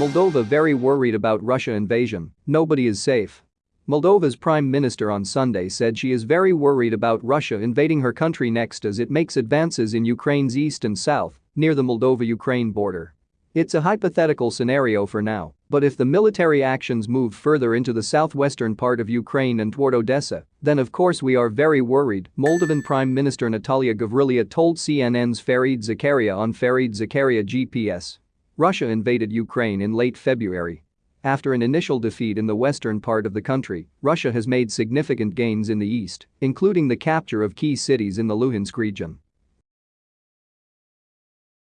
Moldova very worried about Russia invasion, nobody is safe. Moldova's prime minister on Sunday said she is very worried about Russia invading her country next as it makes advances in Ukraine's east and south, near the Moldova-Ukraine border. It's a hypothetical scenario for now, but if the military actions move further into the southwestern part of Ukraine and toward Odessa, then of course we are very worried, Moldovan Prime Minister Natalia Gavrilița told CNN's Fareed Zakaria on Fareed Zakaria GPS. Russia invaded Ukraine in late February. After an initial defeat in the western part of the country, Russia has made significant gains in the east, including the capture of key cities in the Luhansk region.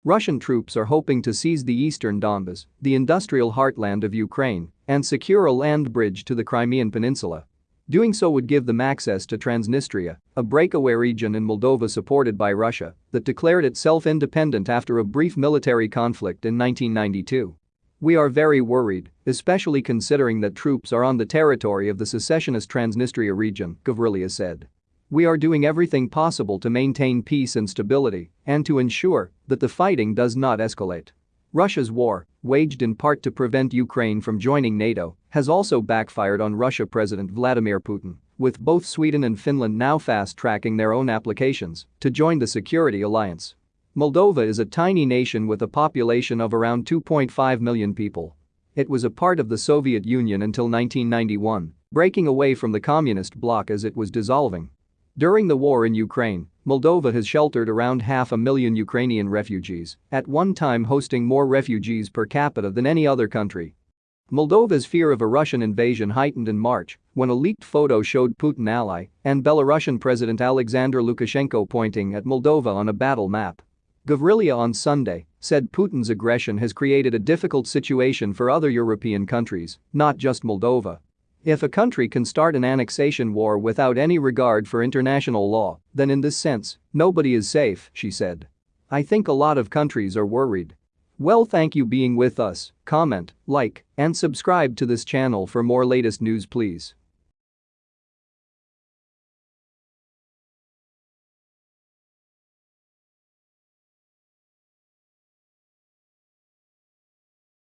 Russian troops are hoping to seize the eastern Donbas, the industrial heartland of Ukraine, and secure a land bridge to the Crimean Peninsula. Doing so would give them access to Transnistria, a breakaway region in Moldova supported by Russia that declared itself independent after a brief military conflict in 1992. We are very worried, especially considering that troops are on the territory of the secessionist Transnistria region, Gavrilița said. We are doing everything possible to maintain peace and stability and to ensure that the fighting does not escalate. Russia's war, waged in part to prevent Ukraine from joining NATO, has also backfired on Russia President Vladimir Putin, with both Sweden and Finland now fast-tracking their own applications to join the security alliance. Moldova is a tiny nation with a population of around 2.5 million people. It was a part of the Soviet Union until 1991, breaking away from the communist bloc as it was dissolving. During the war in Ukraine, Moldova has sheltered around half a million Ukrainian refugees, at one time hosting more refugees per capita than any other country. Moldova's fear of a Russian invasion heightened in March when a leaked photo showed Putin ally and Belarusian President Alexander Lukashenko pointing at Moldova on a battle map. Gavrilița on Sunday said Putin's aggression has created a difficult situation for other European countries, not just Moldova. If a country can start an annexation war without any regard for international law, then in this sense, nobody is safe, she said. I think a lot of countries are worried. Well thank you being with us, comment, like, and subscribe to this channel for more latest news please.